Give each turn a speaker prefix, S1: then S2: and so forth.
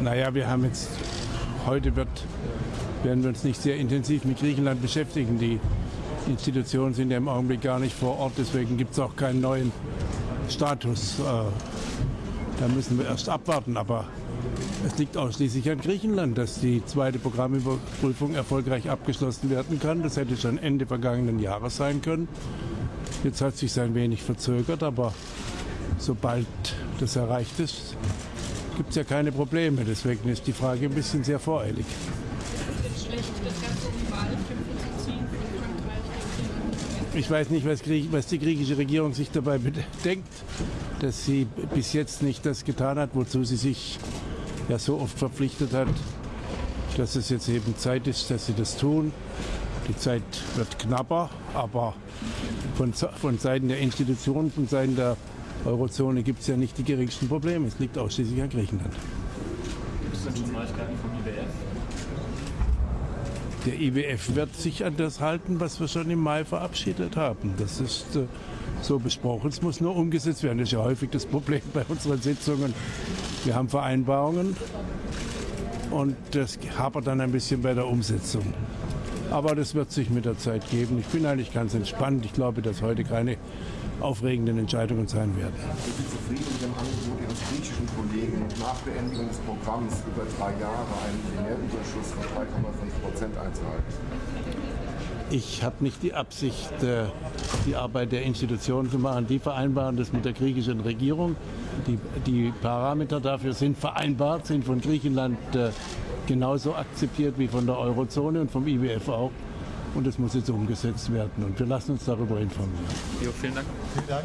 S1: Naja, wir haben jetzt, heute wird, werden wir uns nicht sehr intensiv mit Griechenland beschäftigen. Die Institutionen sind ja im Augenblick gar nicht vor Ort, deswegen gibt es auch keinen neuen Status. Äh, da müssen wir erst abwarten. Aber es liegt ausschließlich an Griechenland, dass die zweite Programmüberprüfung erfolgreich abgeschlossen werden kann. Das hätte schon Ende vergangenen Jahres sein können. Jetzt hat sich ein wenig verzögert, aber sobald das erreicht ist, gibt es ja keine Probleme. Deswegen ist die Frage ein bisschen sehr voreilig. Ich weiß nicht, was, was, die griechische Regierung sich dabei denkt, dass sie bis jetzt nicht das getan hat, wozu sie sich ja so oft verpflichtet hat, dass es jetzt eben Zeit ist, dass sie das tun. Die Zeit wird knapper, aber von, von Seiten der Institutionen, von Seiten der Eurozone gibt es ja nicht die geringsten Probleme. Es liegt ausschließlich an Griechenland.
S2: Gibt es denn schon Neuigkeiten vom IWF?
S1: Der IWF wird sich an das halten, was wir schon im Mai verabschiedet haben. Das ist äh, so besprochen. Es muss nur umgesetzt werden. Das ist ja häufig das Problem bei unseren Sitzungen. Wir haben Vereinbarungen und das hapert dann ein bisschen bei der Umsetzung. Aber das wird sich mit der Zeit geben. Ich bin eigentlich ganz entspannt. Ich glaube, dass heute keine aufregenden Entscheidungen sein werden.
S3: Sind Sie zufrieden mit dem Angebot Ihres griechischen Kollegen, nach Beendigung des Programms über drei Jahre einen Primärüberschuss von 3,5 Prozent einzuhalten?
S1: Ich habe nicht die Absicht, äh, die Arbeit der Institutionen zu machen. Die vereinbaren das mit der griechischen Regierung. Die, die Parameter dafür sind vereinbart, sind von Griechenland äh, genauso akzeptiert wie von der Eurozone und vom IWF auch. Und es muss jetzt umgesetzt werden. Und wir lassen uns darüber informieren.
S2: Jo, vielen Dank.
S4: Vielen Dank.